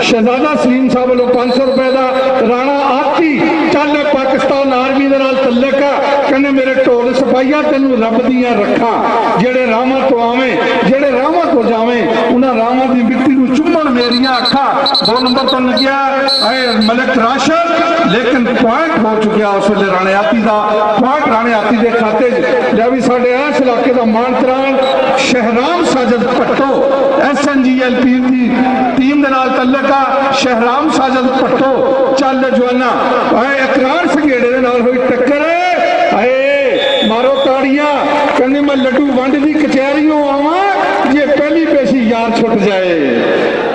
ਸ਼ਹਿਜ਼ਾਦਾ ਸਲੀਮ ਸਾਹਿਬ ਵੱਲੋਂ 500 ਰੁਪਏ ਦਾ ਰਾਣਾ ਆਤੀ ਚੱਲ ਪਾਕਿਸਤਾਨ ਆਰਮੀ ਦੇ ਨਾਲ ਤਲਕ ਆ। ਕਹਿੰਦੇ ਮੇਰੇ ਢੋਲ ਸਿਪਾਹੀਆ ਤੈਨੂੰ ਰੱਬ ਦੀਆਂ ਰੱਖਾਂ। ਜਿਹੜੇ ਰਾਹਾਂ ਤੋਂ ਆਵੇਂ, ਜਿਹੜੇ ਰਾਹਾਂ ਤੋਂ ਜਾਵੇਂ, ਉਹਨਾਂ ਰਾਹਾਂ ਦੀ ਮਿੱਟੀ میری اکھا دو نمبر تو لگیا اے ملک راشد، لیکن پوائنٹ ہو چکیا اس ویلے رانے آتی دا۔ پوائنٹ رانے آتی دے کھاتے جے بھی ساڈے اس علاقے دا مانتران Shahram Sajid پٹو S N G L P دی تین دن آل تعلق آ، شہرام ساجد پٹو۔ چل جوانا۔ اے اقرار سنگیڑے دے نال ہوئی ٹکر۔ اے مارو تاڑیاں کنے میں لڈو وانڈ دی کچہ رہی ہوں آمان یہ پہلی پیشی یار چھوٹ جائے۔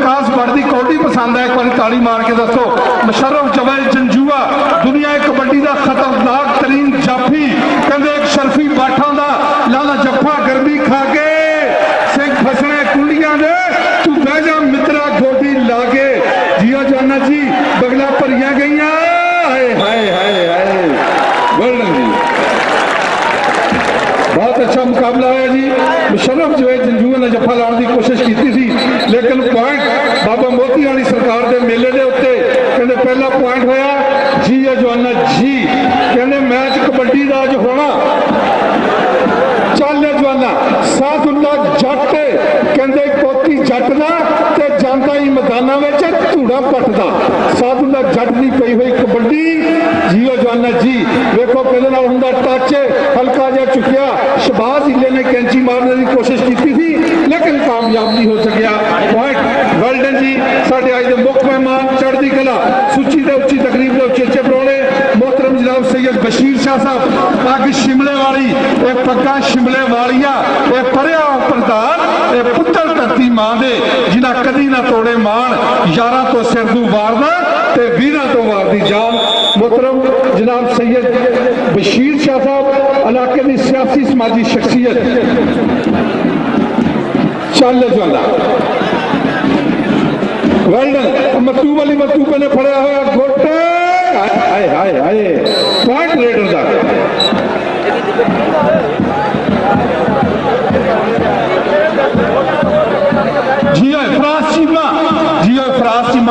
وکاس بھٹ دی پسند ہے ایک بار تالی مار کے دسو مشرف جبل جنجوا دنیا کبڈی دا خطرناک ترین جافی کہندے ایک شرفی باٹھا دا لانا جفا گرمی کھا کے سنگ پھسنے کنڈیاں دے تو بہ جا مترا گوٹی لا کے جیا جانا جی بگلا پریاں گئیاں ہائے ہائے ہائے ہائے گولڈن جی بہت اچھا مقابلہ ہے جی مشرف جو ہے جنجوا نے جفا لاؤن دی کوشش کیتی تھی لیکن پوائنٹ ਪਹਿਲਾ ਪੁਆਇੰਟ ਹੋਇਆ ਜੀ ਇਹ ਜਵਾਨਾ ਜੀ। ਕਹਿੰਦੇ ਮੈਚ ਕਬੱਡੀ ਦਾ ਅੱਜ ਹੋਣਾ। ਚੱਲ ਇਹ ਜਵਾਨਾ ਸਾਥੁੱਲਾ ਜੱਟ। ਕਹਿੰਦੇ ਪੋਤੀ ਜੱਟ ਦਾ। ਹੀ ਮੈਦਾਨਾਂ ਵਿੱਚ ਧੂੜਾ ਪੱਟਦਾ। ਸਾਧੁੱਲਾ ਜੱਟ ਦੀ ਪਈ ਹੋਈ ਕਬੱਡੀ। ਜੀਓ ਜਵਾਨਾ ਜੀ, ਵੇਖੋ ਕਿਹਦੇ ਨਾਲ ਹੁੰਦਾ ਟੱਚ। ਹਲਕਾ ਜਿਹਾ ਚੁੱਕਿਆ ਸ਼ਬਾਜ਼ ਹਿੱਲੇ ਨੇ ਕੈਂਚੀ ਮਾਰਨ ਦੀ ਕੋਸ਼ਿਸ਼ ਕੀਤੀ ਸੀ, ਲੇਕਿਨ ਕਾਮਯਾਬ ਨਹੀਂ ਹੋ ਸਕਿਆ। ਪੁਆਇੰਟ ਵੈਲਡਨ ਜੀ। ਸਾਡੇ ਅੱਜ ਦੇ ਮੁੱਖ ਮਹਿਮਾਨ ਚੜ੍ਹਦੀ ਕਲਾ। ਸੁੱਚੀ ਤੇ ਉੱਚੀ ਤਕਰੀਬ بشیر شاہ صاحب تاکہ شملے والی، اے پگا شملے والیا اے پریا پردان اے پتر دھرتی ماں دے جنا کدی نہ توڑے مان یاراں تو سر دو واردا تے ویراں تو واردی جان۔ محترم جناب سید بشیر شاہ صاحب، علاقے دی سیاسی سماجی شخصیت۔ چل جوالا ویلڈن مکتوب علی مکتوب نے پھڑیا ہوا گھوٹے۔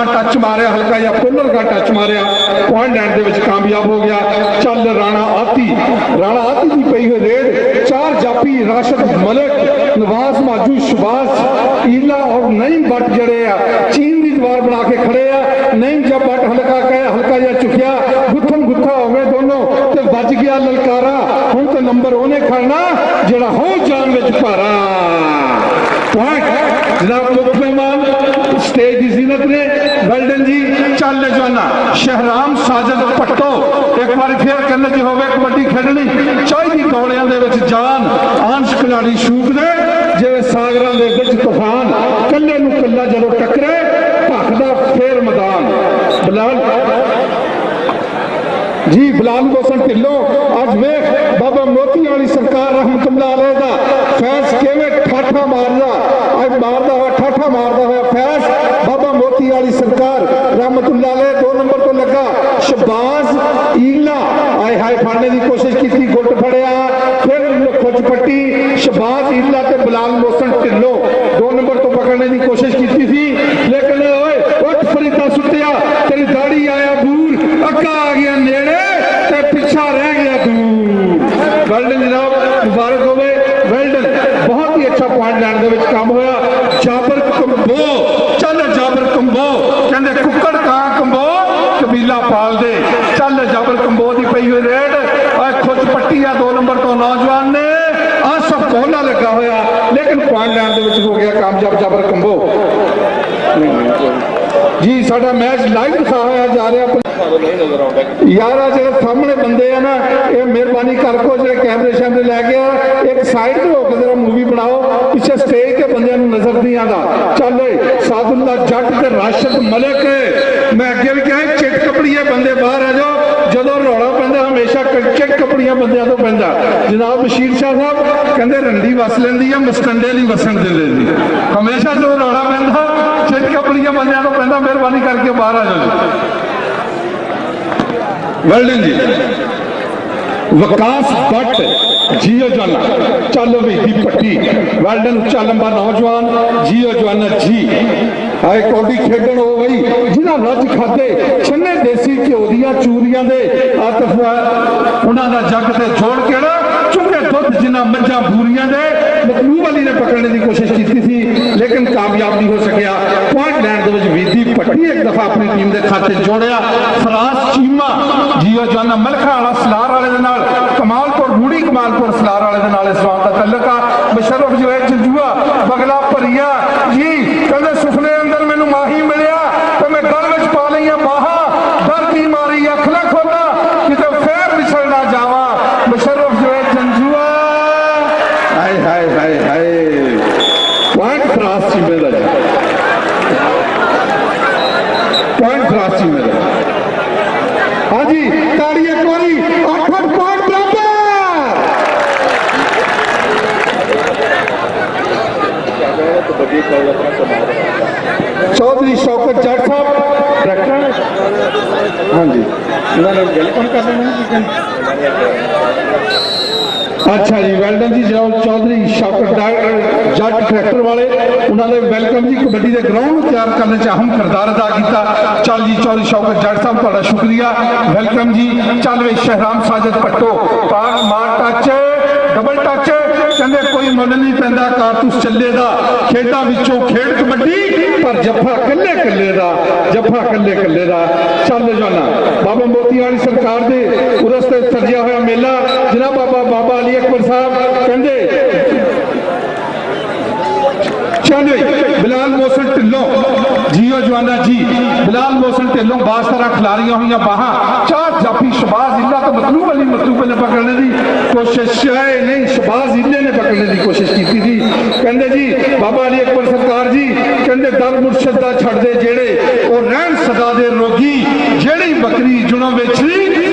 ٹچ مارے ہلکا یا کولر کا ٹچ مارے پوائنٹ اینڈ دے وچ کامیاب ہو گیا چل رانا آتی رانا آتی دی پئی ریڈ چار جاپی راشد ملک نواز ماجو شباز ایلا اور نئی بٹ جڑے چین دی دوار بنا کے کھڑے یا للکارا ہوں تو نمبر ہونے کھڑنا جڑا ہو جان وچ پارا پوائنٹ جناب مکھ مہمان سٹیج دی زینت نے ویلڈن جی چل لے جانا شہرام ساجد پٹو ایک بار پھر کرنے جی ہوے کھڑنی چاہی دی کوڑیاں دے وچ جان آنش کھلاڑی شوق دے جے ساگراں دے وچ طفان کلے نو کلہ جلو ٹکرے پاکدہ پھر مدان بلال جی بلال حسن ٹھلو۔ اج ویخ بابا موتی والی سرکار رحمت اللہ علیہ دا فیض کیویں ٹھاٹھا ماردا اج ماردا ہوا، ٹھاٹھا ماردا ہوا فیض۔ بابا موتی والی سرکار رحمت اللہ علیہ دو نمبر تو لگا۔ شباز، ایلا۔ آئے ہائے پھاڑنے دی کوشش کیتی گٹ پھڑیا۔ پھر کھچ پٹی شباز، ایلا تے بلال موسن ٹھلو۔ دو نمبر تو پکڑنے دی کوشش کیتی تھی۔ لیکن اوئے، اٹھ فریدا ستیا ਹੀ ਦੇ ਵਿੱਚ ਕੰਮ ਹੋਇਆ। ਜਾਬਰ ਕੰਬੋ, ਚੱਲ ਜਾਬਰ ਕੰਬੋ। ਕਹਿੰਦੇ ਕੁੱਕੜ ਕਾਂ ਕੰਬੋ, ਕਬੀਲਾ ਪਾਲਦੇ ਚੱਲ ਜਾਬਰ ਕੰਬੋ ਦੀ ਪਈ ਹੋਈ ਰੇਡ। ਆ ਖੁਦ ਪੱਟੀ ਆ, ਦੋ ਨੰਬਰ ਤੋਂ ਨੌਜਵਾਨ ਨੇ। ਆਸਫ ਕੋਲਾ ਲੱਗਾ ਹੋਇਆ। ਲੇਕਿਨ ਪੁਆਇੰਟ ਲੈਣ ਦੇ ਵਿੱਚ ਹੋ ਗਿਆ ਕਾਮਯਾਬ ਜਾਬਰ ਕੰਬੋ। ਜੀ, ਸਾਡਾ ਮੈਚ ਲਾਈਵ ਦਿਖਾ ਹੋਇਆ ਜਾ ਰਿਹਾ। ਯਾਰ ਆ ਜਿਹੜੇ ਸਾਹਮਣੇ ਬੰਦੇ ਆ ਨਾ, ਇਹ ਮਿਹਰਬਾਨੀ ਕਰਕੇ ਜਿਹੜੇ ਕੈਮਰੇ ਸ਼ੈਮਰੇ ਲੈ ਕੇ ਆ, ਇੱਕ ਸਾਈਡ ਤੇ ਹੋ ਕੇ ਜਰਾ ਮੂਵੀ ਬਣਾਓ, ਪਿੱਛੇ ਸਟੇਜ ਤੇ ਬੰਦਿਆਂ ਨੂੰ ਨਜ਼ਰ ਨਹੀਂ ਆਉਂਦਾ। ਚੱਲ ਸਾਦੁੱਲਾ ਜੱਟ ਤੇ ਰਾਸ਼ਦ ਮਲਿਕ, ਮੈਂ ਅੱਗੇ ਵੀ ਕਿਹਾ, ਚਿੱਟ ਕਪੜੀਏ ਬੰਦੇ ਬਾਹਰ ਆ ਜਾਓ, ਜਦੋਂ ਰੌਲਾ ਪੈਂਦਾ, ਹਮੇਸ਼ਾ ਚਿੱਟ ਕਪੜੀਆਂ ਬੰਦਿਆਂ ਤੋਂ ਪੈਂਦਾ। ਜਨਾਬ ਬਸ਼ੀਰ ਸ਼ਾਹ ਸਾਹਿਬ ਕਹਿੰਦੇ, ਰੰਡੀ ਵਸ ਲੈਂਦੀ ਆ ਮਸਟੰਡੇ ਨਹੀਂ ਵਸਣ ਦਿੰਦੇ ਜੀ ਹਮੇਸ਼ਾ ਜਦੋਂ ਰੌਲਾ ਪੈਂਦਾ, ਚਿੱਟ ਕਪੜੀਆਂ ਬੰਦਿਆਂ ਤੋਂ ਪੈਂਦਾ, ਮਿਹਰਬਾਨੀ ਕਰਕੇ ਬਾਹਰ ਆ ਜਾਓ ਜੀ ਜੀ। ਵਿਕਾਸ ਭੱਟ ਜੀਓ ਜਵਾਨਾ ਚੱਲ ਵੀ ਪੱਟੀ। ਵੈਲਡਨ ਉੱਚਾ ਨੌਜਵਾਨ, ਜੀਓ ਜਵਾਨਾ ਜੀ। ਆਏ ਕੌਡੀ ਖੇਡਣ ਹੋ ਗਈ ਜਿਨ੍ਹਾਂ ਰੱਜ ਖਾਦੇ, ਛੰਨੇ ਦੇਸੀ ਘਿਓ ਦੀਆਂ ਚੂਰੀਆਂ ਦੇ ਆਤਫ ਉਹਨਾਂ ਦਾ ਜੱਗ ਤੇ ਜੋੜ ਕੇ ਨਾ ਚੁੱਕੇ ਦੁੱਧ ਜਿਨ੍ਹਾਂ ਮੱਝਾਂ ਬੂਰੀਆਂ ਦੇ। ਮਤਲੂਬ ਅਲੀ ਨੇ ਪਕੜਨੇ ਦੀ ਕੋਸ਼ਿਸ਼ ਕੀਤੀ ਸੀ, ਲੇਕਿਨ ਕਾਮਯਾਬ ਨਹੀਂ ਹੋ ਸਕਿਆ। پڑھی ایک دفعہ اپنی ٹیم دے کھاتے جوڑیا فراس چیما، جیو جانا ملکہ والا سلار والے دے نال کمال پور روڑی کمال پور سلار والے دے نال اس وقت دا جو ہے جلجوہ بغلا پریہ جی شوکت جٹ صاحب ہاں جی اچھا جی ویلکم جی جناب چودھری شوکت جٹ ٹریکٹر والے انہوں نے ویلکم جی کبڈی کے گراؤنڈ تیار کرنے اہم کردار ادا کیا چل جی چودھری شوکر جٹ صاحب تا شکریہ ویلکم جی چل وے شہرام ساجد پٹو پاک مار ٹچ ڈبل ٹچ ਕੋਈ ਮੁੱਲ ਨਹੀਂ ਪੈਂਦਾ ਕਾਰਤੂਸ ਚੱਲੇ ਦਾ ਖੇਡਾਂ ਵਿੱਚੋਂ ਖੇਡ ਕਬੱਡੀ ਪਰ ਜੱਫਾ ਕੱਲੇ ਕੱਲੇ ਦਾ ਜੱਫਾ ਕੱਲੇ ਕੱਲੇ ਦਾ ਚੱਲ ਜਾਣਾ ਬਾਬਾ ਮੋਤੀ ਵਾਲੀ ਸਰਕਾਰ ਦੇ ਉਰਸ ਤੇ ਸਜਿਆ ਹੋਇਆ ਮੇਲਾ ਜਨਾਬ ਬਾਬਾ ਬਾਬਾ ਅਲੀ ਅਕਬਰ ਸਾਹਿਬ ਕਹਿੰਦੇ ਚਲੋ ਬਿਲਾਲ ਮੋਸਨ ਢਿੱਲੋਂ جیو جوانا جی بلال موسن تیلوں باز طرح کھلاریاں یا باہاں، چار جاپی شباز اللہ تو مطلوب علی مطلوب نے پکڑنے دی، کوشش ہے نہیں، شباز اللہ نے پکڑنے دی کوشش کی تھی کہندے جی بابا علی اکبر سرکار جی کہندے در مرشدہ چھڑ دے جیڑے، اور رہن صدا دے روگی، جیڑی بکری جنہوں میں چھلی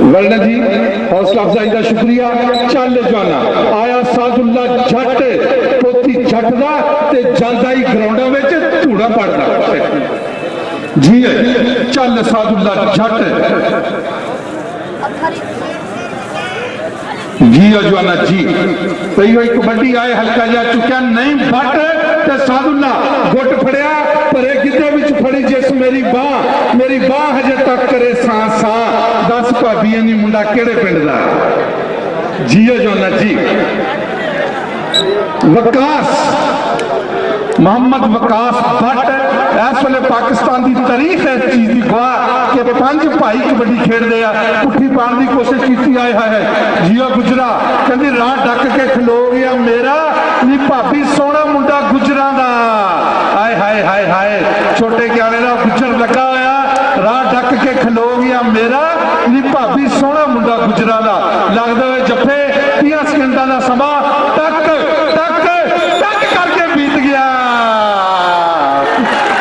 ورنہ جی حوصلہ افزائی دا شکریہ۔ چل جانا۔ آیا ساز اللہ جھٹ، پوتی جھٹ دا تے جاندا ہی میں چے توڑا پڑدا جی ہے چل ساز اللہ جھٹ۔ جی ہے جوانا جی۔ پہی ہوئی کبڈی آئے، ہلکا جا چکیا، نہیں بھٹ تے ساز اللہ گھٹ پھڑیا پرے ਗਿੱਧੇ ਵਿੱਚ ਫੜੀ ਜਿਸ ਮੇਰੀ ਬਾਹ ਮੇਰੀ ਬਾਹ ਹਜੇ ਤੱਕ ਕਰੇ ਸਾਂ ਸਾਂ ਦੱਸ ਭਾਬੀਆਂ ਦੀ ਮੁੰਡਾ ਕਿਹੜੇ ਪਿੰਡ ਦਾ ਜੀ ਅਜਵਾਨਾ ਜੀ ਵਿਕਾਸ ਮੁਹੰਮਦ ਵਿਕਾਸ ਭੱਟ ਇਸ ਵੇਲੇ ਪਾਕਿਸਤਾਨ ਦੀ ਤਾਰੀਖ ਹੈ ਇਸ ਚੀਜ਼ ਦੀ ਗਵਾਹ ਕਿ ਪੰਜ ਭਾਈ ਕਬੱਡੀ ਖੇਡਦੇ ਆ ਪੁੱਠੀ ਪਾਣ ਦੀ ਕੋਸ਼ਿਸ਼ ਕੀਤੀ ਆਏ ਹੈ ਜੀਓ ਗੁਜਰਾ ਕਹਿੰਦੀ ਰਾਹ ਡੱਕ ਕੇ ਖਲੋ ਗਿਆ ਮੇਰਾ ਨੀ ਭਾਬੀ ਸੋਹਣਾ ਮੁੰਡਾ ਗੁਜਰਾਂ ਦਾ ਆਏ ਹਾਏ ਹਾਏ ਹਾਏ چھوٹے کیا نے گجر لگا ہوا راہ ڈک کے کھلو گیا میرا نی بھابی سونا مندہ گجرا لگ دو ہے جب پہ تیا سکندانا سما ٹک ٹک ٹک کر کے بیت گیا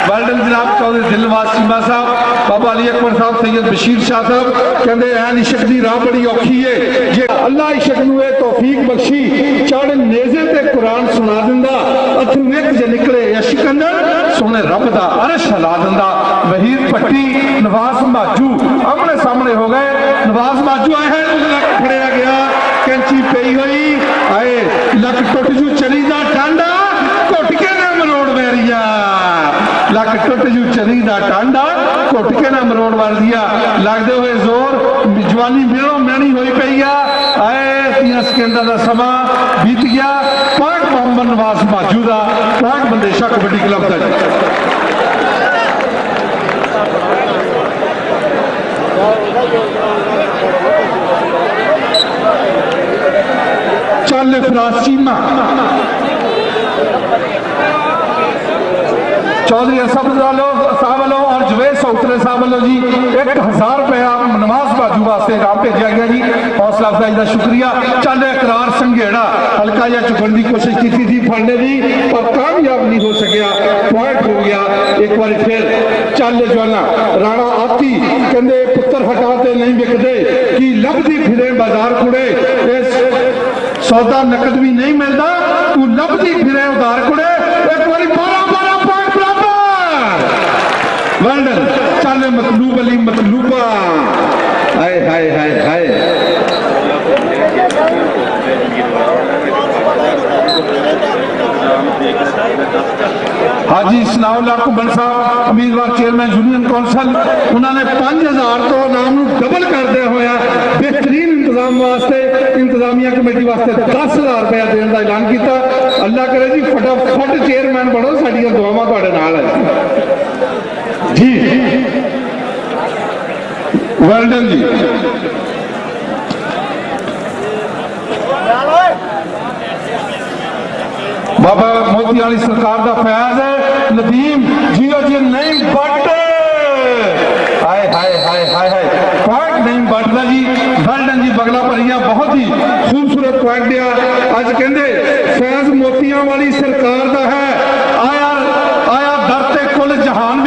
ویلڈن جناب چودھری دل واسیما صاحب بابا علی اکبر صاحب سید بشیر شاہ صاحب کہتے این عشق دی راہ بڑی اوکھی ہے جے اللہ عشق نوے توفیق بخشی چاڑے نیزے تے قرآن سنا دندہ اتھر ویک جے نکلے یا شکندر سونے رب دا عرش ہلا دندا وحید پٹی نواز ماجو آمنے سامنے ہو گئے نواز ماجو آئے ہیں انہوں نے کھڑیا گیا کینچی پئی ہوئی آئے لکھ ٹوٹ جو چلی دا ٹانڈا کوٹ کے نہ مروڑ ویریا لکھ ٹوٹ جو چلی دا ٹانڈا کوٹ کے نہ مروڑ دیا لگ دے ہوئے زور جوانی میروں نہیں ہوئی پئی آئے تیاں سکندہ دا سما بیت گیا پانچ محمد نواز پانچ بندے شاہ کبڈی کلب کا چل فراسیمہ چودری چودھری صاحب ساولو اور جوید صاحب ساولو جی ایک ہزار روپیہ نماز باجو واسطے رام بھیجا گیا جی۔ حوصلہ افزائی کا شکریہ۔ چند اقرار سنگھیڑا ہلکا یا چکن کی کوشش کی تھی پھڑنے دی، پر کامیاب نہیں ہو سکیا۔ پوائنٹ ہو گیا۔ ایک بار پھر چل جو نا رانا آتی، کہندے پتر ہٹاتے نہیں بکدے کی لب دی پھرے بازار کڑے سودا نقد بھی نہیں ملتا تو لب دی پھرے ادھار کھڑے۔ ایک بار بارہ شان مطلوب علی مطلوبا ہائے ہائے ہائے ہائے۔ حاجی اسنا اللہ کبن صاحب، امیدوار چیئرمین، یونین کونسل، انہوں نے پانچ ہزار تو نام ڈبل کر دے ہویا بہترین انتظام واسطے، انتظامیہ کمیٹی واسطے دس ہزار روپیہ دن کا اعلان کیا اللہ کرے جی فٹا فٹ چیئرمین بڑھو ساری دعوا ہے۔ جی۔ ویلڈن جی۔ بابا موتی والی سرکار دا فیاض ہے۔ ندیم جیو جی نہیں بٹ ہائے ہائے ہائے ہائے ہائے۔ پوائنٹ نہیں بٹدا جی۔ ویلڈن جی بگلا پریاں بہت ہی خوبصورت پوائنٹ دیا۔ اج کہندے فیاض موتیاں والی سرکار دا ہے۔ آیا آیا در کل جہان بھی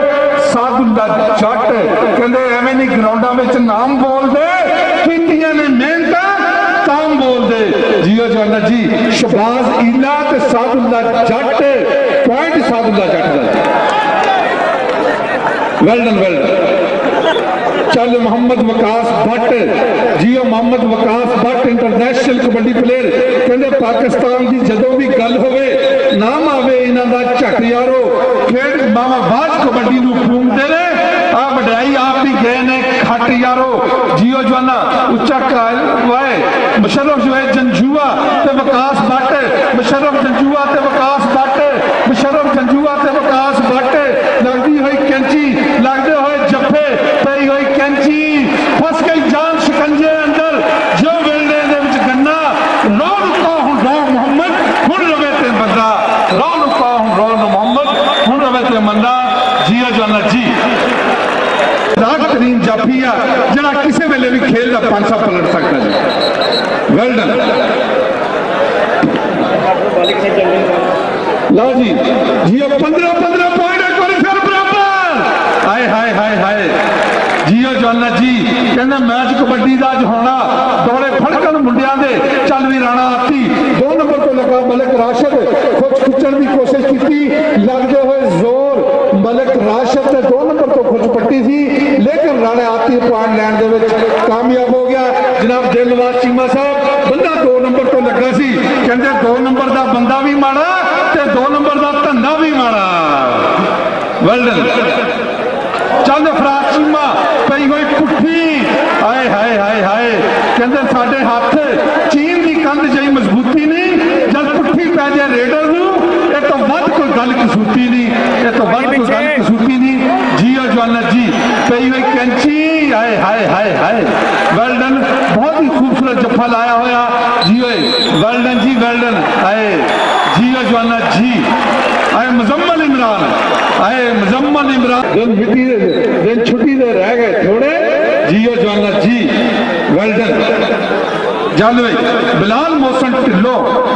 ਸਾਧੂ ਦਾ ਜੱਟ ਕਹਿੰਦੇ ਐਵੇਂ ਨਹੀਂ ਗਰਾਊਂਡਾਂ ਵਿੱਚ ਨਾਮ ਬੋਲਦੇ ਕੀਤੀਆਂ ਨੇ ਮਿਹਨਤਾਂ ਤਾਂ ਬੋਲਦੇ ਜੀਓ ਜਵਾਨਾ ਜੀ ਸ਼ਬਾਜ਼ ਈਲਾ ਤੇ ਸਾਧੂ ਦਾ ਜੱਟ ਪੁਆਇੰਟ ਸਾਧੂ ਦਾ ਜੱਟ ਦਾ ਵੈਲਡਨ ਵੈਲਡਨ ਚੱਲ Muhammad ਵਕਾਸ Bhatt JIO Muhammad ਵਕਾਸ Bhatt international kabaddi player ਕਹਿੰਦੇ ਪਾਕਿਸਤਾਨ ਦੀ ਜਦੋਂ ਵੀ ਗੱਲ ਹੋਵੇ ਨਾਮ ਆਵੇ ਇਹਨਾਂ ਦਾ ਝਟ ਯਾਰੋ ਖੇਡ ਮਾਵਾ ਬਾਜ ਕਬੱਡੀ ਨੂੰ ਫੂਮਦੇ ਨੇ ਆ ਵਡਿਆਈ ਆਪ ਵੀ ਗਏ ਨੇ ਖੱਟ ਯਾਰੋ ਜੀਓ ਜਵਾਨਾ ਉੱਚਾ ਕਾਇਲ ਵਾਏ ਮੁਸ਼ਰਫ ਜੋ ਹੈ ਜੰਜੂਆ ਤੇ ਵਕਾਸ ਭੱਟ ਮੁਸ਼ਰਫ ਜੰਜੂਆ ਤੇ ਵਕਾਸ ਭੱਟ ਮੁਸ਼ਰਫ ਜੰਜੂਆ ਤੇ ਵਕਾਸ ਵੀ ਖੇਲ ਪਲਟ ਸਕਦਾ ਜੀ। ਵੈਲ ਡਨ ਲਓ ਜੀ ਜੀਓ 15 15 ਪੁਆਇੰਟ ਇੱਕ ਵਾਰੀ ਫਿਰ ਬਰਾਬਰ। ਹਾਏ ਹਾਏ ਹਾਏ ਹਾਏ। ਜੀਓ ਜਵਾਨਾ ਜੀ, ਕਹਿੰਦੇ ਮੈਚ ਕਬੱਡੀ ਦਾ ਅੱਜ ਹੋਣਾ। ਦੌੜੇ ਫੜਕਣ ਮੁੰਡਿਆਂ ਦੇ, ਚੱਲ ਵੀ ਰਾਣਾ ਆਤੀ ਦੋ ਨੰਬਰ ਤੋਂ ਲੱਗਾ ਮਲਕ ਰਾਸ਼ਦ ਖੁਦ ਖਿੱਚਣ ਦੀ ਕੋਸ਼ਿਸ਼ ਕੀਤੀ। ਲੱਗਦੇ ਹੋਏ ਜ਼ੋਰ। ملک راشد نے دو نمبر تو خوش پٹی تھی، لیکن رانے آتی پوائنٹ لینڈ دے وچ کامیاب ہو گیا۔ جناب دلواز چیمہ صاحب، بندہ دو نمبر تو لگا سی۔ کہندے دو نمبر دا بندہ بھی مارا تے دو نمبر دا تندہ بھی مارا ویلڈن چاند فراز افراد چیمہ پئی ہوئی پٹھی آئے آئے آئے ہائے۔ کہندے ساڈے ہاتھ چین دی کند جائی مضبوطی نہیں، جل پٹھی پہ جائے ریڈر ہوں ਗੱਲ ਕਸੂਤੀ ਨਹੀਂ ਇਹ ਤੋਂ ਵੱਧ ਕੋਈ ਗੱਲ ਕਸੂਤੀ ਨਹੀਂ ਜੀਓ ਜਵਾਨਾ ਜੀ ਪਈ ਹੋਈ ਕੈਂਚੀ ਹਾਏ ਹਾਏ ਹਾਏ ਹਾਏ ਵੈਲਡਨ ਬਹੁਤ ਹੀ ਖੂਬਸੂਰਤ ਜੱਫਾ ਲਾਇਆ ਹੋਇਆ ਜੀਓ ਵੈਲਡਨ ਜੀ ਵੈਲਡਨ ਹਾਏ ਜੀਓ ਜਵਾਨਾ ਜੀ ਆਏ ਮੁਜ਼ੰਮਲ ਇਮਰਾਨ ਆਏ ਮੁਜ਼ੰਮਲ ਇਮਰਾਨ ਦਿਨ ਮਿੱਟੀ ਦੇ ਦਿਨ ਛੁੱਟੀ ਦੇ ਰਹਿ ਗਏ ਥੋੜੇ ਜੀਓ ਜਵਾਨਾ ਜੀ جانوے بلال موسن ٹلو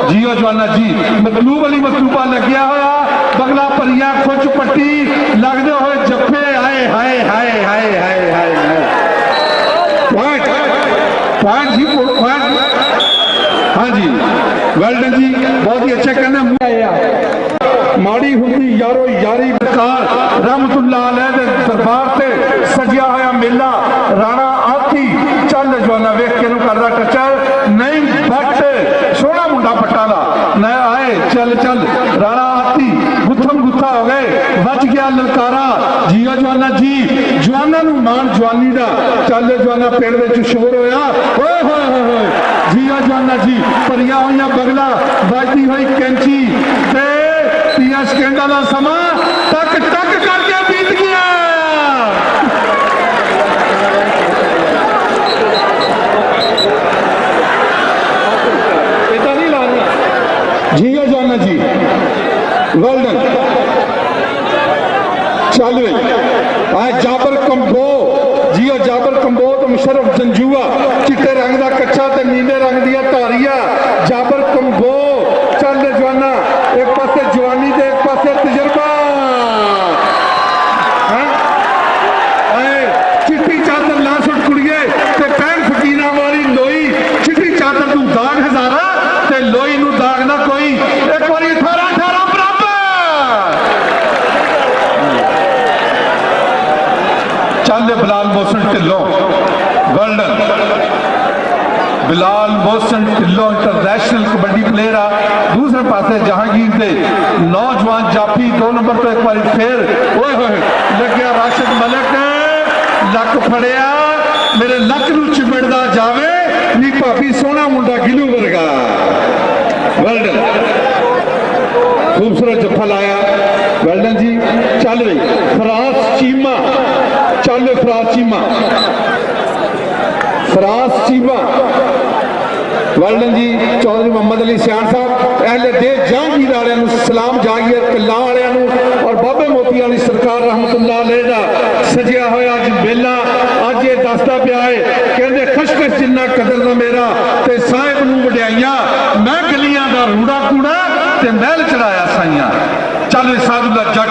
جیو جوانا جی مطلوب علی مطلوبہ لگیا ہویا؟ بغلا پریا کھوچ پٹی لگ دے ہوئے جپے آئے ہائے ہائے ہائے ہائے ہائے ہائے۔ پوائنٹ پوائنٹ جی پوائنٹ ہاں جی ویلڈن جی بہت ہی اچھا کہنا آئے آیا۔ ماری ہوتی یارو یاری بکار رحمت اللہ علیہ دربار تے سجیا بچ گیا للکارا جیو جوانا جی جوانا نو مان جوانی دا چالے جوانا پیڑ وچ شور ہویا اوئے ہوئے ہوئے جیو جوانا جی پریا ہویا بگلا بجتی ہوئی کینچی تے پیاس کینڈا دا سما ٹک ٹک کر کے بیت گیا চলবে আর যাব چاندے Bilal Mohsin Tillu, golden Bilal Mohsin Tillu international kabaddi player آ، دوسرے پاسے جہانگیر دے نوجوان جاپی، دو نمبر تو ایک بار پھر، اوئے ہوئے لگیا راشد ملک نے، لک پھڑیا، میرے لک نو چمڑدا جاوے، نی پاپی سونا منڈا گلو ورگا۔ ویلڈن خوبصورت جفل آیا۔ ویلڈن جی چل رہی فراس چیما چالے فراس چیما فراس چیما ولڈن جی چودری محمد علی سیان صاحب، اہل رہا رہا والے سلام جہانگیر کلا والے اور باب موتی علی سرکار رحمت اللہ علیہ دا سجیہ ہوا اج جی بیلا۔ آج یہ دستا پیا ہے، کہندے خشکش جنہ قدر نہ میرا تے سائے نو بڑیائیاں میں گلیاں دا روڑا کوڑا تے میل چڑھایا سائیاں۔ چل سادھ دا جٹ۔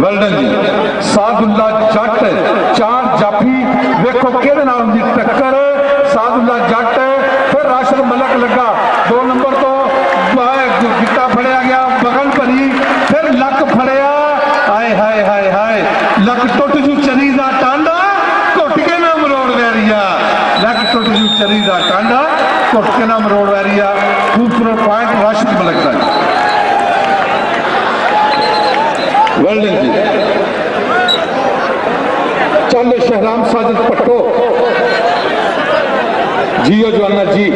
ਵੈਲਡਨ ਜੀ ਸਾਧੂਲਾ ਜੱਟ, ਚਾਰ ਜਾਫੀ, ਵੇਖੋ ਕਿਹਦੇ ਨਾਲ ਹੁੰਦੀ ਟੱਕਰ? ਸਾਧੂਲਾ ਜੱਟ, ਫਿਰ ਰਾਸ਼ਦ ਮਲਕ ਲੱਗਾ। ਦੋ ਨੰਬਰ ਤੋਂ ਬਾਹ ਗਿੱਟਾ ਫੜਿਆ ਗਿਆ ਬਗਲ ਭਰੀ, ਫਿਰ ਲੱਕ ਫੜਿਆ। ਹਾਏ ਹਾਏ ਹਾਏ ਹਾਏ, ਲੱਕ ਟੁੱਟ ਜੂ ਚਰੀ ਦਾ ਟਾਂਡਾ, ਘੁੱਟ ਕੇ ਨਾ ਮਰੋੜ ਲੈ ਵੈਰੀਆ ਲੱਕ ਟੁੱਟ ਜੂ ਚਰੀ ਦਾ ਟਾਂਡਾ, ਘੁੱਟ ਕੇ ਨਾ ਮਰੋੜ ਵੈਰੀਆ ਖੂਬਸੂਰਤ ਪੁਆਇੰਟ ਰਾਸ਼ਦ ਮਲਕ ਦਾ ਵੈਲਡਨ ਜੀ ਚੱਲ ਸ਼ਹਿਰਾਮ ਸਾਜਦ ਪੱਟੋ ਜੀਓ ਜਵਾਨਾ ਜੀ।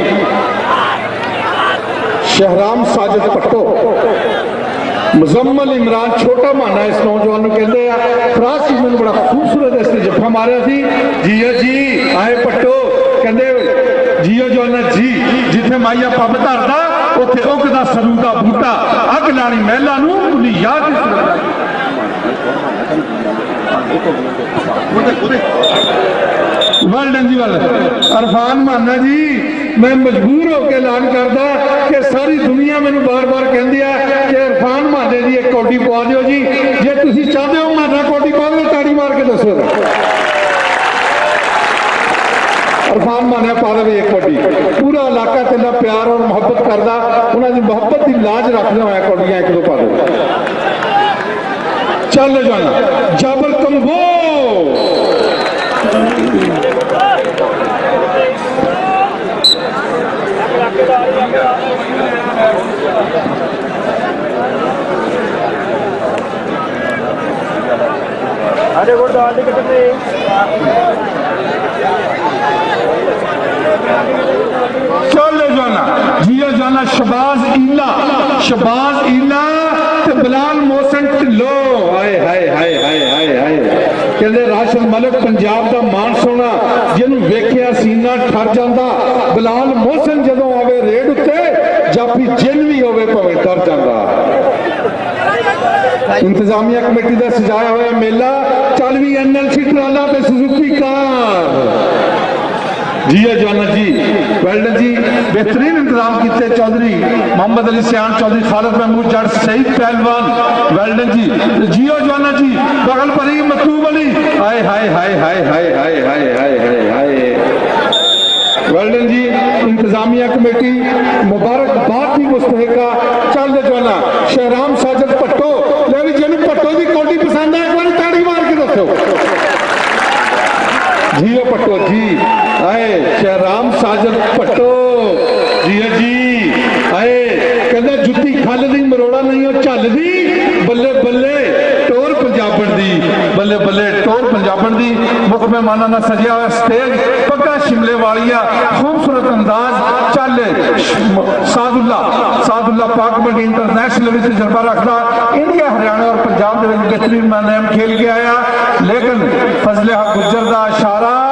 ਸ਼ਹਿਰਾਮ ਸਾਜਦ ਪੱਟੋ ਮੁਜ਼ੰਮਲ ਇਮਰਾਨ ਛੋਟਾ ਮਾਨਾ ਇਸ ਨੌਜਵਾਨ ਨੂੰ ਕਹਿੰਦੇ ਆ। ਫਰਾਸ ਜੀ ਮੈਨੂੰ ਬੜਾ ਖੂਬਸੂਰਤ ਇਸ ਨੇ ਜੱਫਾ ਮਾਰਿਆ ਸੀ। ਜੀਓ ਜੀ, ਆਏ ਪੱਟੋ ਕਹਿੰਦੇ, ਜੀਓ ਜਵਾਨਾ ਜੀ, ਜਿੱਥੇ ਮਾਈਆ ਪੱਬ ਧਰਦਾ, ਉੱਥੇ ਉੱਗਦਾ ਸਰੂ ਦਾ ਬੂਟਾ, ਅੱਗ ਲਾਣੀ ਮਹਿਲਾ ਨੂੰ ਉਹਦੀ ਯਾਦ ਇਸ ਲੱਗਦਾ ولڈن جی ولڈن عرفان مانا جی میں مجبور ہو کے اعلان کرتا کہ ساری دنیا میں بار بار کہن دیا کہ عرفان مانے جی ایک کوٹی پوا دیو جی۔ جے تسی چاہتے ہو مانا کوٹی پوا دیو، تاڑی مار کے دسو۔ عرفان مانے پا دیو ایک کوٹی۔ پورا علاقہ تیرا پیار اور محبت کرتا انہاں دی محبت دی لاج رکھنا ہویا کوٹیاں ایک دو پا دیو چل جانا۔ جابل کمبو అదే కూడా దాడి కదండి چلے جانا جیا جانا شباز ایلا شباز ایلا بلال موسن لو ہائے ہائے ہائے ہائے ہائے کہ راشد ملک پنجاب کا مان ویکھیا سینہ ٹھر جاندا بلال محسن جدوں آوے ریڑھ اُتے جاپی جن وی ہوے پویں ٹر جاندا انتظامیہ کمیٹی دا سجایا ہویا میلہ چالوی این ایل سی ٹرالا تے سوزوکی کار جی ہے جوانا جی۔ ویلڈن جی بہترین انتظام کیتے چودھری۔ محمد علی سیان، چودھری خالد محمود جٹ سعید پہلوان۔ ویلڈن جی جی ہو جوانا جی بغل پری مطلوب علی۔ ہائے ہائے ہائے ہائے ہائے ہائے ہائے ہائے ہائے ہائے۔ ویلڈن جی انتظامیہ کمیٹی مبارک بات ہی مستحقہ چل جوانا۔ شہرام ساجد پٹو۔ لیوی جنو پٹو دی کوٹی پسند ہے، ایک بار تاڑی مار کے دسو جی ہو پٹو جی۔ اے شہرام ساجد پٹو۔ جی جی آئے کہندا جتی کھال دی، مروڑا نہیں، او چال دی۔ بلے بلے، ٹور پنجابن دی بلے بلے، ٹور پنجابن دی وقت میں مانا نہ سجیا ہوا سٹیج، پکا شملے والیا خوبصورت انداز، چل ساد اللہ ساد اللہ پاک بڑی انٹرنیشنل ویسے جربہ رکھدا۔ انڈیا، ہریانہ اور پنجاب دے وچ بہترین میں نے ہم کھیل گیا آیا۔ لیکن فضل حق گجردہ اشارہ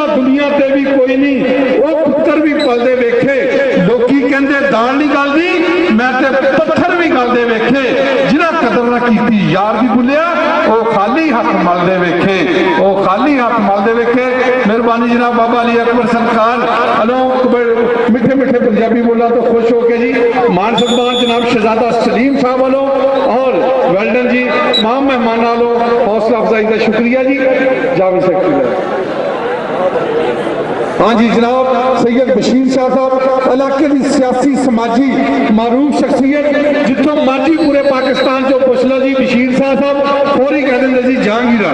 اللہ دنیا تے بھی کوئی نہیں وہ پتر بھی پلدے ویکھے لوکی کہندے دان نہیں گل دی میں تے پتھر بھی گل دے ویکھے جنہ قدر نہ کیتی یار بھی بھولیا او خالی ہاتھ مل دے ویکھے او خالی ہاتھ مل دے ویکھے مہربانی جناب بابا علی اکبر سرکار الو میٹھے میٹھے پنجابی بولا تو خوش ہو کے جی مان سلطان جناب شہزادہ سلیم صاحب والو اور ویلڈن جی تمام مہمان والو حوصلہ افزائی کا شکریہ جی جاوی سکتی ہے ہاں جی جناب سید بشیر شاہ صاحب، علاقے کی سیاسی، سماجی معروف شخصیت جتوں ماجی پورے پاکستان جو پوچھ لو جی بشیر شاہ صاحب، فوری کہہ دیں جی جہانگیر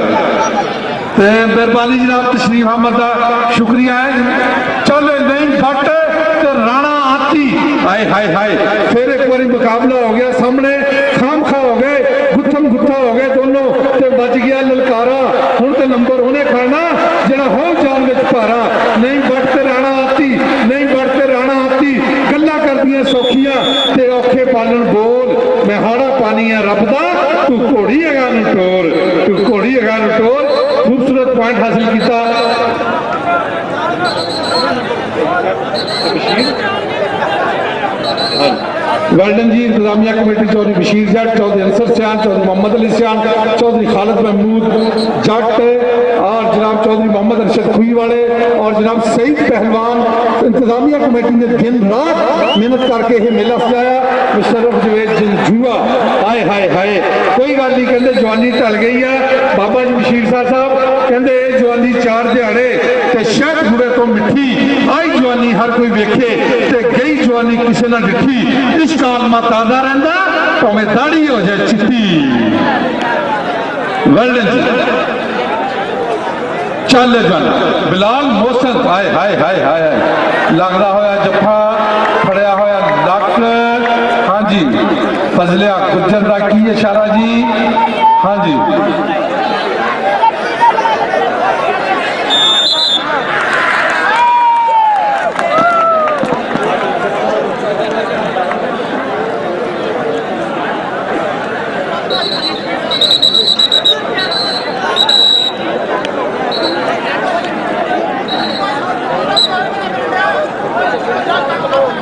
مہربانی جناب تشریف احمد کا شکریہ ہے۔ چل نہیں گھٹ رانا آتی۔ ہائے ہائے ہائے، پھر ایک بار مقابلہ ہو گیا سامنے۔ کوڑی اگان ٹور کوڑی اگان ٹور خوبصورت پوائنٹ حاصل کیتا۔ گارڈن جی انتظامیہ کمیٹی چودھری بشیر جٹ چودھری انصر سیان چودھری محمد علی سیان چودھری خالد محمود جٹ اور جناب چودھری محمد ارشد خوئی والے اور جناب سعید پہلوان۔ انتظامیہ کمیٹی نے دن رات محنت کر کے یہ میلہ سجایا۔ مشرف جوید جن جوا آئے ہائے ہائے۔ کوئی گل نہیں، کہندے جوانی ٹل گئی ہے۔ بابا جی بشیر صاحب صاحب کہندے جوانی چار دیہڑے تے شہد بڑے تو مٹھی۔ آئی جوانی ہر کوئی ویکھے تے ਜਵਾਨੀ ਕਿਸੇ ਨਾ ਡਿੱਠੀ ਇਸ ਕਾਲਮਾ ਤਾਜ਼ਾ ਰਹਿੰਦਾ, ਭਾਵੇਂ ਦਾੜੀ ਹੋ ਜਾਏ ਚਿੱਟੀ। ਵਰਲਡ ਚੱਲ ਜਨ ਬਿਲਾਲ ਮੋਹਸਨ ਹਾਏ ਹਾਏ ਹਾਏ ਹਾਏ। ਲੱਗਦਾ ਹੋਇਆ ਜੱਫਾ, ਫੜਿਆ ਹੋਇਆ ਲੱਕ। ਹਾਂਜੀ, ਫਜ਼ਲਿਆ ਗੁੱਜਰ ਦਾ ਕੀ ਇਸ਼ਾਰਾ ਜੀ? ਹਾਂਜੀ।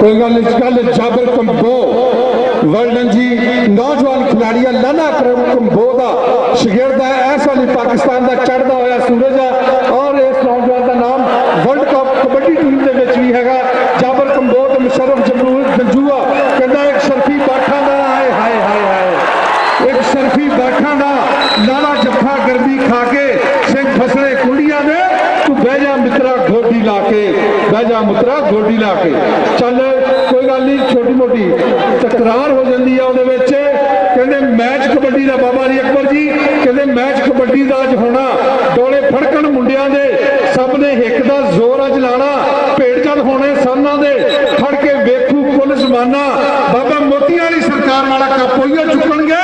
کوئی گل گل جابر کمبو، ورنن جی نوجوان کھلاڑیا کھلاڑی لانا کمبو دا شگرد ہے، ایسا لی پاکستان دا چڑھدا ہویا سورج ہے اور اس نوجوان دا نام ورلڈ کپ کبڈی ٹیم دے وچ بھی ہے۔ گا جابر کمبو دا مشرف جمرور گنجوا کہنا ایک شرفی باٹھا دا، ہائے ہائے ہائے ہائے۔ ایک شرفی باٹھا دا لالا جفا گربی کھا کے سنگ بھسنے کنڈیاں دے، تو بیجا جا مترا گھوٹی لا کے، بہ جا مترا گھوٹی لا چل ਬਾਬਾ ਜੀ ਅਕਬਰ ਜੀ, ਕਹਿੰਦੇ ਮੈਚ ਕਬੱਡੀ ਦਾ ਅੱਜ ਹੋਣਾ। ਡੋਲੇ ਫੜਕਣ ਮੁੰਡਿਆਂ ਦੇ, ਸਭ ਨੇ ਹਿੱਕ ਦਾ ਜ਼ੋਰ ਅੱਜ ਲਾਣਾ। ਭੇਡ ਹੋਣੇ ਸਾਨਾਂ ਦੇ, ਫੜ ਕੇ ਵੇਖੂ ਕੁੱਲ ਜ਼ਮਾਨਾ। ਬਾਬਾ ਮੋਤੀ ਵਾਲੀ ਸਰਕਾਰ ਵਾਲਾ ਕੱਪੋਈਓ ਚੁੱਕਣਗੇ,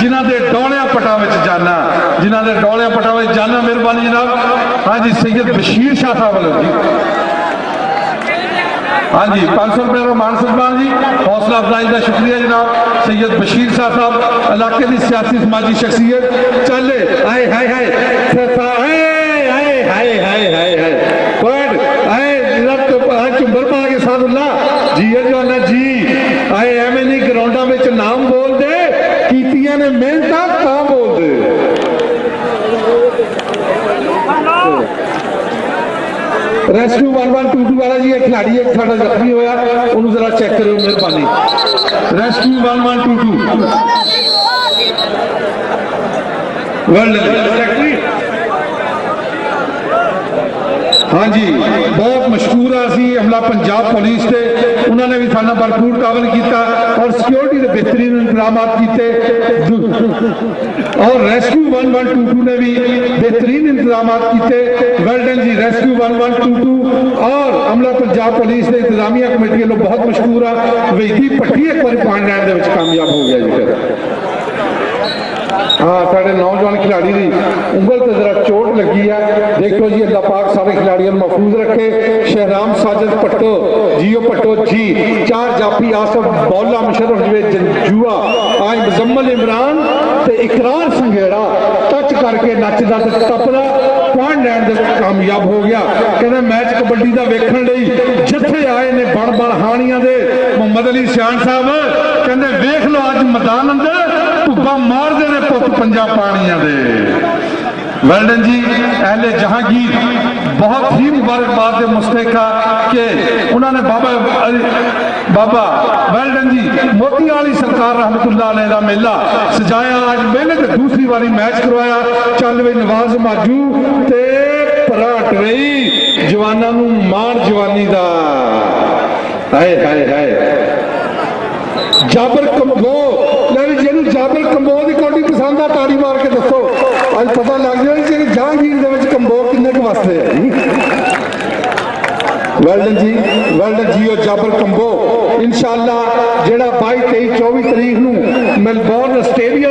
ਜਿਨ੍ਹਾਂ ਦੇ ਡੋਲਿਆਂ ਪਟਾਂ ਵਿੱਚ ਜਾਨਾ। ਜਿਨ੍ਹਾਂ ਦੇ ਡੋਲਿਆਂ ਪਟਾਂ ਵਿੱਚ ਜਾਣਾ ਮਿਹਰਬਾਨੀ ਜਨਾਬ। ਹਾਂਜੀ ਸੈਯਦ ਬਸ਼ੀਰ ਸ਼ਾਹ ਸਾਹਿਬ ਵੱਲੋਂ ਜੀ। ہاں جی پانچ سو روپئے مان سلمان جی۔ حوصلہ افزائی کا شکریہ جناب۔ سید بشیر صاحب صاحب، علاقے کی سیاسی، سماجی شخصیت۔ چلے آئے ہائے ہائے۔ ਰੈਸਕਿਊ 1122 ਵਾਲਾ ਜੀ ਇਹ ਖਿਡਾਰੀ ਇੱਕ ਸਾਡਾ ਜ਼ਖਮੀ ਹੋਇਆ ਉਹਨੂੰ ਜ਼ਰਾ ਚੈੱਕ ਕਰਿਓ ਮਿਹਰਬਾਨੀ ਰੈਸਕਿਊ 1122 ਵਰਲਡ ਸੈਕਟਰੀ ہاں جی بہت مشہور اسی عملہ پنجاب پولیس تھے، انہوں نے بھی سانہ بھرپور کاول کیتا اور سیکیورٹی نے بہترین انتظامات کیتے۔ اور ریسکیو 1122 نے بھی بہترین انتظامات کیتے۔ ویلڈن جی ریسکیو 1122 اور عملہ پنجاب پولیس نے انتظامیہ کمیٹی لوگ بہت مشہور ہے ویدی پٹھی ایک بار پانڈ لینڈ دے وچ کامیاب ہو گیا جی۔ ہاں سارے نوجوان کھلاڑی دی انگل تے ذرا چوٹ لگی ہے دیکھو جی اللہ پاک سارے کھلاڑیوں محفوظ رکھے شہرام ساجد پٹو جیو پٹو جی چار جاپی آصف بولا مشرف جوے جنجوا آج مزمل عمران تے اقرار سنگیڑا تچ کر کے نچدا تے تپنا پوائنٹ لین دے کامیاب ہو گیا کہنا میچ کبڈی دا ویکھن لئی جتھے آئے نے بڑ بڑ ہانیاں دے محمد علی سیان صاحب کہنا ویکھ لو آج مدان اندر ٹبا مار دے رہے پوت پنجا پانیاں دے ویلڈن جی اہل جہانگیر بہت ہی مبارک بات دے مستقہ کہ انہوں نے بابا بابا ویلڈن جی موتی آلی سرکار رحمت اللہ علیہ دا میلہ سجایا آج میں نے دوسری واری میچ کروایا چالوے نواز ماجو تے پراٹ رئی جوانہ نو مار جوانی دا آئے آئے آئے جابر کمگو ਜਿਹਨੂੰ ਕੰਬੋ ਦੀ ਕੋਟੀ ਪਸੰਦ ਆ, ਤਾੜੀ ਮਾਰ ਕੇ ਦੱਸੋ। ਅੱਜ ਪਤਾ ਲੱਗ ਜਾਣਾ ਕਿ ਜਹਾਂਗੀਰ ਦੇ ਵਿੱਚ ਕੰਬੋ ਕਿੰਨੇ ਕੁ ਵਸਦੇ ਆ। ਵੈਲਡਨ ਜੀ ਵੈਲਡਨ ਜੀਓ ਜਾਬਰ ਕੰਬੋ। ਇਨਸ਼ਾਅੱਲਾ ਜਿਹੜਾ 22 23 24 ਤਰੀਕ ਨੂੰ ਮੈਲਬੌਰਨ ਆਸਟ੍ਰੇਲੀਆ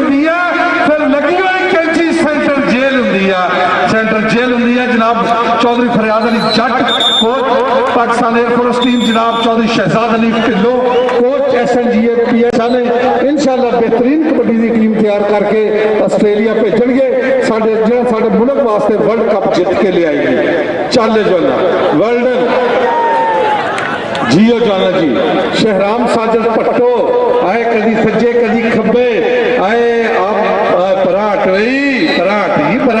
ہے سینٹر جیل ہوں ہے جناب Chaudhry Faryad Ali Jatt coach Pakistan air force team جناب Chaudhry Shahzad Ali Dhillon coach S N G A P S L انشاءاللہ بہترین کبڈی دی ٹیم تیار کر کے آسٹریلیا بھیجن گے ساڈے جڑا ساڈے ملک واسطے ورلڈ کپ جیت کے لے آئے گی چل جانا ورلڈ جیو جانا جی شہرام ساجل پٹو آئے کدی سجے کدی کھبے آئے آپ پراٹ رہی ਹੀ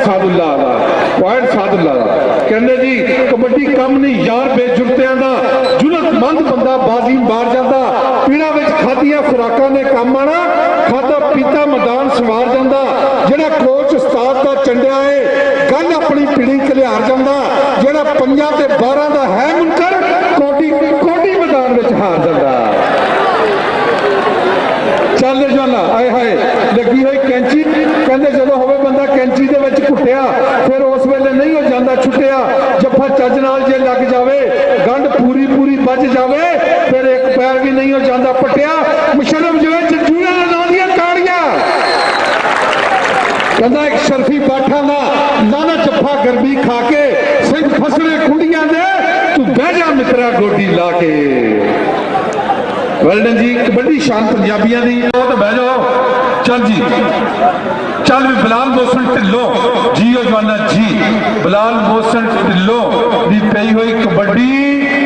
ਪੁਆਇੰਟ ਸਾਧੁੱਲਾ ਦਾ ਪੁਆਇੰਟ ਸਾਧੁੱਲਾ ਦਾ ਕਹਿੰਦੇ ਜੀ, ਕਬੱਡੀ ਕੰਮ ਨਹੀਂ, ਯਾਰ ਬੇਜੁਰਤਿਆਂ ਦਾ। ਜੁਰਤਮੰਦ ਬੰਦਾ ਬਾਜ਼ੀ ਮਾਰ ਜਾਂਦਾ, ਪੀੜਾ ਵਿੱਚ ਖਾਧੀਆਂ ਖੁਰਾਕਾਂ ਨੇ ਕੰਮ ਆਣਾ ਖਾਦਾ ਪੀਤਾ ਮੈਦਾਨ ਸਵਾਰ ਜਾਂਦਾ। ਜਿਹੜਾ ਕੋਚ ਉਸਤਾਦ ਦਾ ਚੰਡਿਆ ਏ, ਗੱਲ ਆਪਣੀ ਪੀੜੀ ਕਲਿਆਰ ਜਾਂਦਾ। ਜਿਹੜਾ ਪੰਜਾਂ ਤੇ 12 ਦਾ ਹੈ ਮੁਨਕਰ ਕੋਟੀ ਕੋਟੀ ਮੈਦਾਨ ਵਿੱਚ ਹਾਰ ਜਾਂਦਾ ਚੱਲ ਜਾਣਾ ਆਏ ਹਾਏ ਲੱਗੀ ਹੋਈ ਕੈਂਚੀ ਕਹਿੰਦੇ ਜਦੋਂ ਹੋਵੇ ਬੰਦਾ ਕੈਂਚੀ ਦੇ ਵਿੱਚ ਘੁੱਟਿਆ ਫਿਰ ਉਸ ਵੇਲੇ ਨਹੀਂ ਹੋ ਜਾਂਦਾ ਛੁੱਟਿਆ ਜੱਫਾ ਚੱਜ ਨਾਲ ਜੇ ਲੱਗ ਜਾਵੇ ਗੰਢ ਪੂਰੀ ਪੂਰੀ ਵੱਜ ਜਾਵੇ ਫਿਰ ਇੱਕ ਪੈਰ ਵੀ ਨਹੀਂ ਹੋ ਜਾਂਦਾ ਪਟਿਆ। ਮੁਸ਼ਰਫ ਜਿਵੇਂ ਜੱਜੂਆਂ ਨਾਂ ਦੀਆਂ ਕਹਿੰਦਾ ਇੱਕ ਸ਼ਰਫੀ ਬਾਠਾਂ ਦਾ ਲਾਣਾ ਜੱਫਾ ਗਰਬੀ ਖਾ ਕੇ ਸਿੰਘ ਫਸਲੇ ਕੁੰਡੀਆਂ ਦੇ, ਤੂੰ ਬਹਿ ਜਾ ਮਿੱਤਰਾ ਗੋਡੀ ਲਾ ਕੇ। ਵੈਲਡਨ ਜੀ ਕਬੱਡੀ ਸ਼ਾਨ ਪੰਜਾਬੀਆਂ ਦੀ। ਉਹ ਤਾਂ ਬਹਿ ਜਾਓ। ਚੱਲ ਜੀ। ਚੱਲ ਵੀ ਬਲਾਲ ਮੋਸਨ ਢਿੱਲੋਂ। ਜੀਓ ਜਵਾਨਾ ਜੀ, ਬਲਾਲ ਮੋਸਨ ਢਿੱਲੋਂ ਦੀ ਪਈ ਹੋਈ ਕਬੱਡੀ।